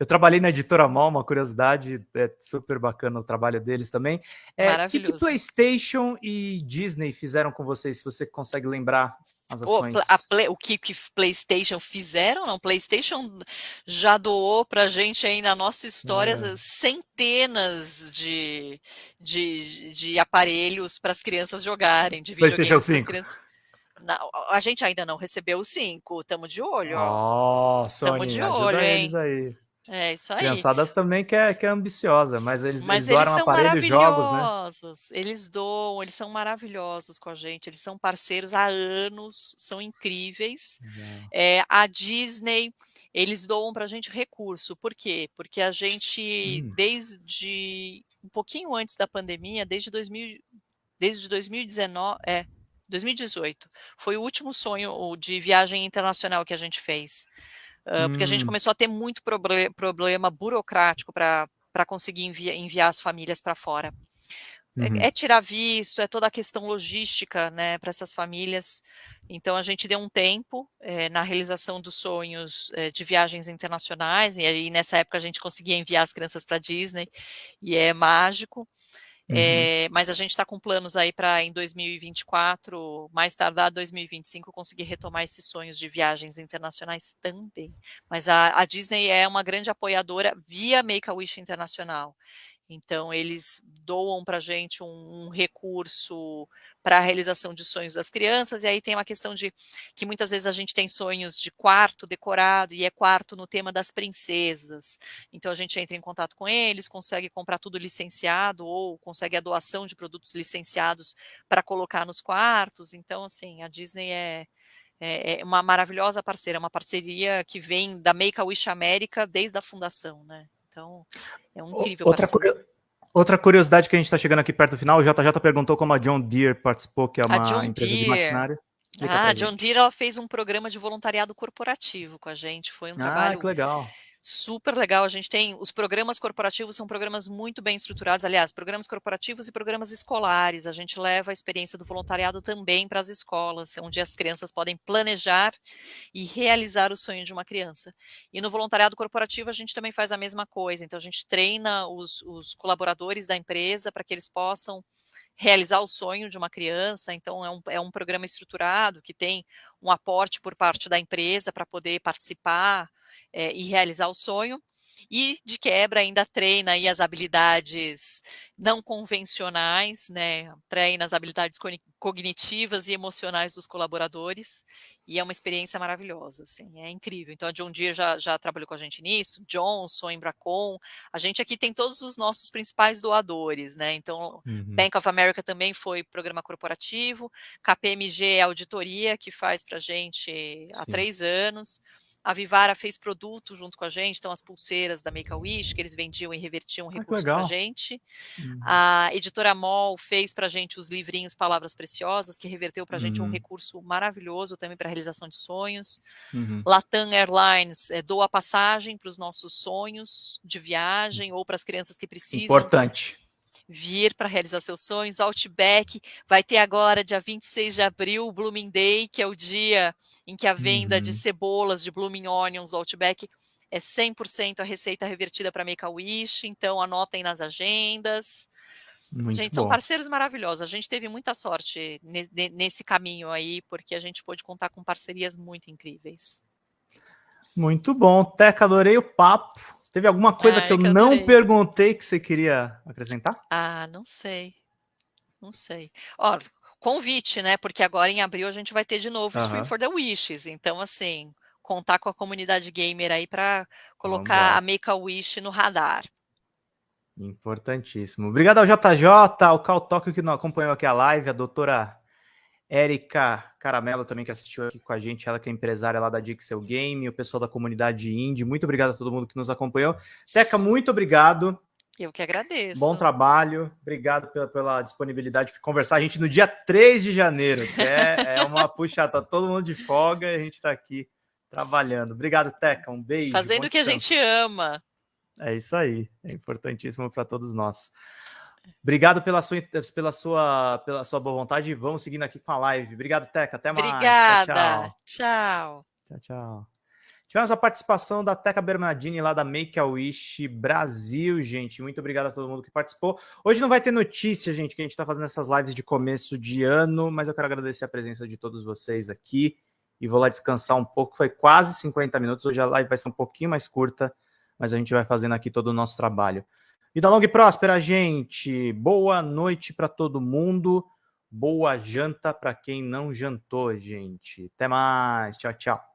S1: eu trabalhei na Editora Mall, uma curiosidade, é super bacana o trabalho deles também. É, o que, que PlayStation e Disney fizeram com vocês, se você consegue lembrar as ações.
S2: O, Play, o que, que PlayStation fizeram? Não, PlayStation já doou para a gente aí na nossa história é. centenas de, de, de aparelhos para as crianças jogarem, de
S1: PlayStation 5. Crianças...
S2: Não, a gente ainda não recebeu o 5, estamos de olho.
S1: Ó, oh, Sony, de olho, hein? aí.
S2: É isso aí. A
S1: criançada também que é, que é ambiciosa, mas eles, mas eles doaram eles aparelho e jogos, né?
S2: Eles doam, eles são maravilhosos com a gente, eles são parceiros há anos, são incríveis. É, a Disney, eles doam para a gente recurso, por quê? Porque a gente, hum. desde um pouquinho antes da pandemia, desde 2000, desde 2019, é, 2018, foi o último sonho de viagem internacional que a gente fez. Uh, hum. Porque a gente hum. começou a ter muito proble problema burocrático para conseguir envi enviar as famílias para fora. É, uhum. É, é, tirar visto, é toda a questão logística né, para essas famílias. Então, a gente deu um tempo é, na realização dos sonhos é, de viagens internacionais, e aí nessa época a gente conseguia enviar as crianças para Disney, e é mágico. Uhum. É, mas a gente está com planos aí para em 2024, mais tardar 2025, conseguir retomar esses sonhos de viagens internacionais também. Mas a, a Disney é uma grande apoiadora via Make-A-Wish Internacional. Então, eles doam para a gente um, um recurso para a realização de sonhos das crianças, e aí tem uma questão de que muitas vezes a gente tem sonhos de quarto decorado, e é quarto no tema das princesas. Então, a gente entra em contato com eles, consegue comprar tudo licenciado, ou consegue a doação de produtos licenciados para colocar nos quartos. Então, assim, a Disney é, é, é uma maravilhosa parceira, uma parceria que vem da Make-A-Wish América desde a fundação, né? Então, é um incrível
S1: outra, outra curiosidade que a gente está chegando aqui perto do final, o JJ perguntou como a John Deere participou, que é uma empresa Deere. de maquinário.
S2: ah, John Deere ela fez um programa de voluntariado corporativo com a gente. Foi um
S1: ah,
S2: trabalho
S1: que legal
S2: super legal. A gente tem os programas corporativos, são programas muito bem estruturados. Aliás, programas corporativos e programas escolares. A gente leva a experiência do voluntariado também para as escolas, onde as crianças podem planejar e realizar o sonho de uma criança. E no voluntariado corporativo, a gente também faz a mesma coisa. Então, a gente treina os, os colaboradores da empresa para que eles possam realizar o sonho de uma criança. Então, é um, é um programa estruturado que tem um aporte por parte da empresa para poder participar é, e realizar o sonho. E, de quebra, ainda treina aí as habilidades não convencionais, né? treina as habilidades cognitivas e emocionais dos colaboradores. E é uma experiência maravilhosa, assim, é incrível. Então, a John Deere já, já trabalhou com a gente nisso, Johnson, Embracon. A gente aqui tem todos os nossos principais doadores, né? Então, uhum. Bank of America também foi programa corporativo, KPMG é auditoria, que faz para a gente Sim. há três anos. A Vivara fez produto junto com a gente, então as pulseiras da Make-A-Wish, que eles vendiam e revertiam ah, recurso para a gente. Uhum. A editora Mol fez para a gente os livrinhos Palavras Preciosas, que reverteu para a gente um uhum. recurso maravilhoso também para a realização de sonhos. Uhum. Latam Airlines é, doa passagem para os nossos sonhos de viagem ou para as crianças que precisam.
S1: Importante
S2: vir para realizar seus sonhos. Outback vai ter agora, dia 26 de abril, o Blooming Day, que é o dia em que a venda uhum. de cebolas, de Blooming Onions, Outback, é 100% a receita revertida para Make-A-Wish, então anotem nas agendas. Muito gente, bom. são parceiros maravilhosos. A gente teve muita sorte nesse caminho aí, porque a gente pôde contar com parcerias muito incríveis.
S1: Muito bom. Teca, adorei o papo. Teve alguma coisa que eu que não perguntei que você queria acrescentar?
S2: Ah, não sei. Não sei. Ó, convite, né? Porque agora em abril a gente vai ter de novo o Stream for the Wishes. Então, assim, contar com a comunidade gamer aí para colocar a Make a Wish no radar.
S1: Importantíssimo. Obrigado ao JJ, ao Cal Tóquio que não acompanhou aqui a live, a doutora Érica Caramelo também que assistiu aqui com a gente, ela que é empresária lá da Dixel Game, o pessoal da comunidade indie. Muito obrigado a todo mundo que nos acompanhou. Teca, muito obrigado.
S2: Eu que agradeço.
S1: Bom trabalho. Obrigado pela, pela disponibilidade de conversar a gente no dia 3 de janeiro, que é, é uma puxa, tá todo mundo de folga e a gente está aqui trabalhando. Obrigado, Teca. Um beijo.
S2: Fazendo o que a gente ama.
S1: É isso aí. É importantíssimo para todos nós. Obrigado pela sua, pela sua, pela sua boa vontade. Vamos seguindo aqui com a live. Obrigado, Teca. Até mais.
S2: Obrigada. Tchau. Tchau,
S1: tchau. tchau. Tivemos a participação da Teca Bernardini lá da Make a Wish Brasil, gente. Muito obrigado a todo mundo que participou. Hoje não vai ter notícia, gente, que a gente está fazendo essas lives de começo de ano, mas eu quero agradecer a presença de todos vocês aqui e vou lá descansar um pouco. Foi quase 50 minutos. Hoje a live vai ser um pouquinho mais curta, mas a gente vai fazendo aqui todo o nosso trabalho. Vida longa e próspera, gente. Boa noite para todo mundo. Boa janta para quem não jantou, gente. Até mais. Tchau, tchau.